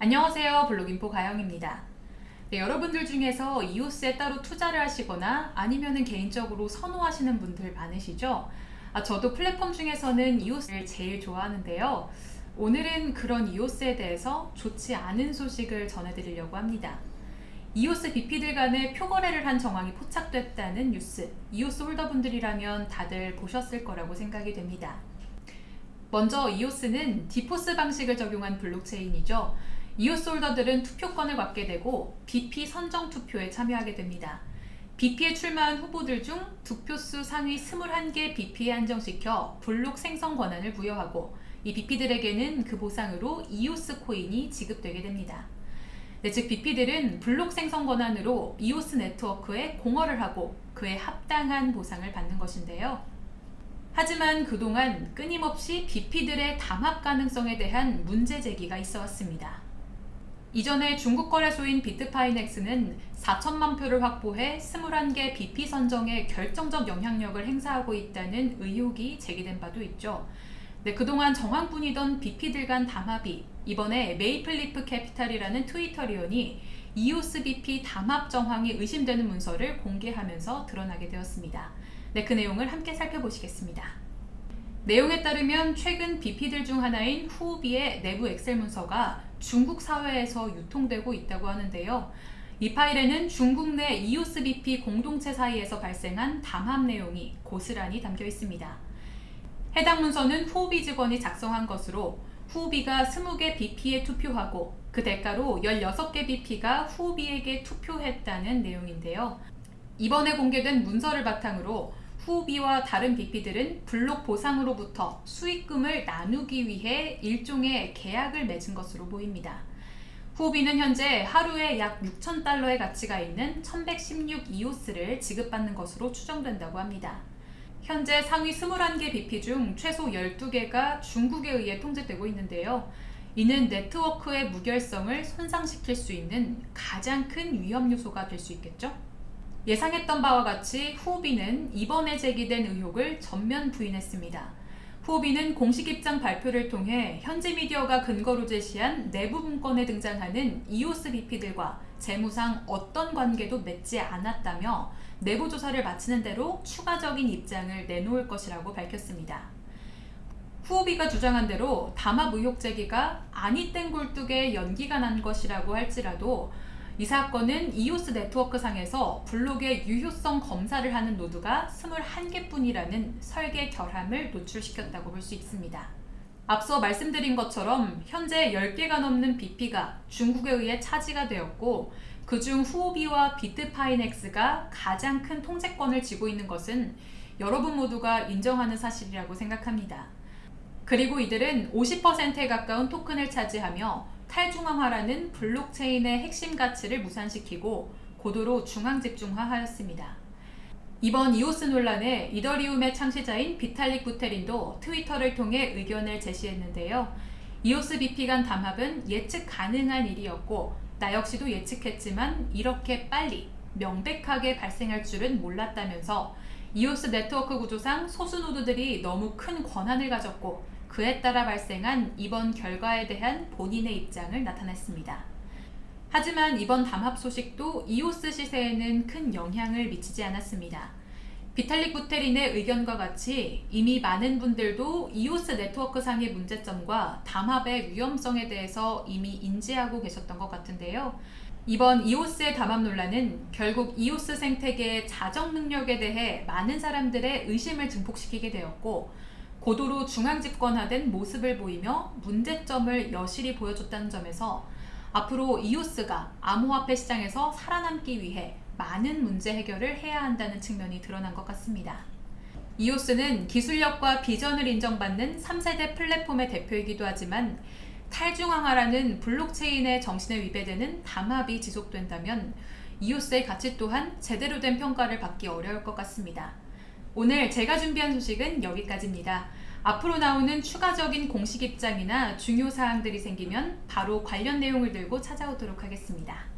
안녕하세요 블록인포 가영입니다. 네, 여러분들 중에서 이오스에 따로 투자를 하시거나 아니면 개인적으로 선호하시는 분들 많으시죠? 아, 저도 플랫폼 중에서는 이오스를 제일 좋아하는데요. 오늘은 그런 이오스에 대해서 좋지 않은 소식을 전해드리려고 합니다. 이오스 BP들 간의 표거래를 한 정황이 포착됐다는 뉴스 이오스 홀더분들이라면 다들 보셨을 거라고 생각이 됩니다. 먼저 이오스는 DPoS 방식을 적용한 블록체인이죠. 이오스 holder들은 투표권을 갖게 되고 BP 선정 투표에 참여하게 됩니다. BP에 출마한 후보들 중 득표수 상위 21개 BP에 한정시켜 블록 생성 권한을 부여하고 이 BP들에게는 그 보상으로 이오스 코인이 지급되게 됩니다. 네, 즉 BP들은 블록 생성 권한으로 이오스 네트워크에 공헌을 하고 그에 합당한 보상을 받는 것인데요. 하지만 그동안 끊임없이 BP들의 담합 가능성에 대한 문제 제기가 있어 왔습니다. 이전에 중국 거래소인 비트파이넥스는 4천만 표를 확보해 21개 BP 선정에 결정적 영향력을 행사하고 있다는 의혹이 제기된 바도 있죠. 네, 그동안 정황뿐이던 BP들 간 담합이 이번에 메이플리프 캐피탈이라는 Twitterian이 이오스 BP 담합 정황이 의심되는 문서를 공개하면서 드러나게 되었습니다. 네, 그 내용을 함께 살펴보시겠습니다. 내용에 따르면 최근 BP들 중 하나인 후비의 내부 엑셀 문서가 중국 사회에서 유통되고 있다고 하는데요. 이 파일에는 중국 내 이오스 BP 공동체 사이에서 발생한 담합 내용이 고스란히 담겨 있습니다. 해당 문서는 후비 직원이 작성한 것으로 후비가 20개 BP에 투표하고 그 대가로 16개 BP가 후비에게 투표했다는 내용인데요. 이번에 공개된 문서를 바탕으로 후비와 다른 BP들은 블록 보상으로부터 수익금을 나누기 위해 일종의 계약을 맺은 것으로 보입니다. 후비는 현재 하루에 약 6,000달러의 가치가 있는 1116 이오스를 지급받는 것으로 추정된다고 합니다. 현재 상위 21개 BP 중 최소 12개가 중국에 의해 통제되고 있는데요. 이는 네트워크의 무결성을 손상시킬 수 있는 가장 큰 위험 요소가 될 수 있겠죠? 예상했던 바와 같이 후비는 이번에 제기된 의혹을 전면 부인했습니다. 후비는 공식 입장 발표를 통해 현지 미디어가 근거로 제시한 내부 문건에 등장하는 이오스 BP들과 재무상 어떤 관계도 맺지 않았다며 내부 조사를 마치는 대로 추가적인 입장을 내놓을 것이라고 밝혔습니다. 후비가 주장한 대로 담합 의혹 제기가 아니 땡 굴뚝에 연기가 난 것이라고 할지라도 이 사건은 이오스 네트워크 상에서 블록의 유효성 검사를 하는 노드가 21개뿐이라는 설계 결함을 노출시켰다고 볼 수 있습니다. 앞서 말씀드린 것처럼 현재 10개가 넘는 BP가 중국에 의해 차지가 되었고 그중 후오비와 비트파이넥스가 가장 큰 통제권을 쥐고 있는 것은 여러분 모두가 인정하는 사실이라고 생각합니다. 그리고 이들은 50%에 가까운 토큰을 차지하며 탈중앙화라는 블록체인의 핵심 가치를 무산시키고 고도로 중앙집중화하였습니다. 이번 이오스 논란에 이더리움의 창시자인 비탈릭 부테린도 트위터를 통해 의견을 제시했는데요. 이오스 BP 간 담합은 예측 가능한 일이었고 나 역시도 예측했지만 이렇게 빨리 명백하게 발생할 줄은 몰랐다면서 이오스 네트워크 구조상 소수 노드들이 너무 큰 권한을 가졌고 그에 따라 발생한 이번 결과에 대한 본인의 입장을 나타냈습니다. 하지만 이번 담합 소식도 이오스 시세에는 큰 영향을 미치지 않았습니다. 비탈릭 부테린의 의견과 같이 이미 많은 분들도 이오스 네트워크 상의 문제점과 담합의 위험성에 대해서 이미 인지하고 계셨던 것 같은데요. 이번 이오스의 담합 논란은 결국 이오스 생태계의 자정 능력에 대해 많은 사람들의 의심을 증폭시키게 되었고 고도로 중앙 집권화된 모습을 보이며 문제점을 여실히 보여줬다는 점에서 앞으로 이오스가 암호화폐 시장에서 살아남기 위해 많은 문제 해결을 해야 한다는 측면이 드러난 것 같습니다. 이오스는 기술력과 비전을 인정받는 3세대 플랫폼의 대표이기도 하지만 탈중앙화라는 블록체인의 정신에 위배되는 담합이 지속된다면 이오스의 가치 또한 제대로 된 평가를 받기 어려울 것 같습니다. 오늘 제가 준비한 소식은 여기까지입니다. 앞으로 나오는 추가적인 공식 입장이나 중요 사항들이 생기면 바로 관련 내용을 들고 찾아오도록 하겠습니다.